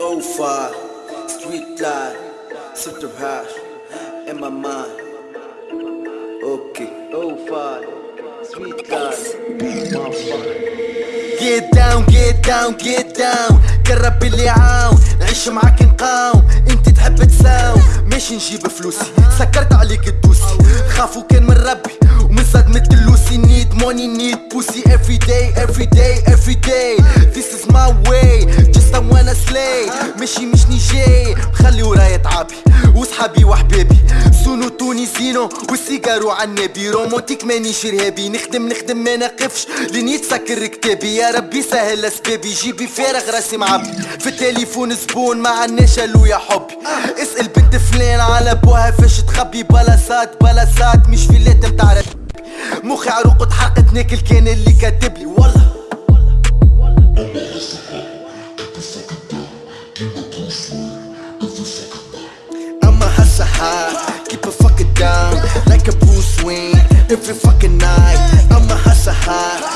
Oh far, street life, center hash, in my mind. Oh far, street life, Get down, get down, get down قرب اللي عاون نعيش معاك نقاوم انت تحب تساوم ماشي نجيب فلوسي سكرت عليك تدوسي خافوا كان من ربي ومن صدمة اللوسي need money need pussy every day every day every day this is my way just I wanna ماشي مش نيجي. مخلي ورايا تعابي وصحابي وحبابي سونو تونسينو والسيجارو عالنبي رومونتيك مانيش ارهابي نخدم نخدم ما نقفش. لين يتسكر كتابي. يا ربي سهل أسبابي. جيبي فارغ راسي معبي. في التليفون زبون ما عناش ألو يا حبي. اسأل بنت فلان على بوها فاش تخبي. بلاصات بلاصات مش فيلات متاع. مخي عروق اتحرقت ناكل كان اللي كاتبلي والله I'm a hustle high, keep a fucking down like a Bruce Wayne every fucking night. I'm a hustle high,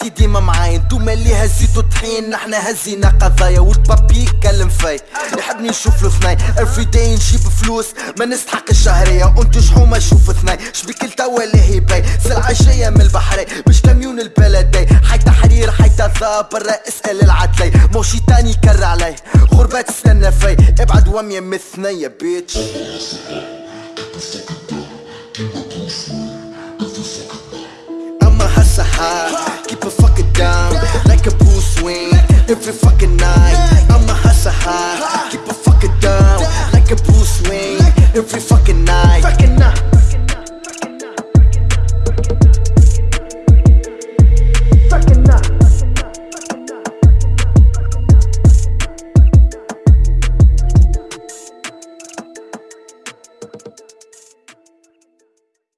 خواتي ديما معاي انتوما اللي هزيتو طحين نحنا هزينا قضايا والبابي يتكلم في يحبني نشوف الثناي every day نجيب فلوس ما نستحق الشهرية وانتو شحومة شوف ثناي؟ شبيك التوا اللي هي باي سلعة جاية من البحري مش كاميون البلدي حي تحرير حي برا اسأل العدلي موشي تاني كر علي غربة تستنى في ابعد وامية الثنية بيتش every fucking night. I'm a hustle high, keep it fucking down like a Bruce Wayne every fucking night.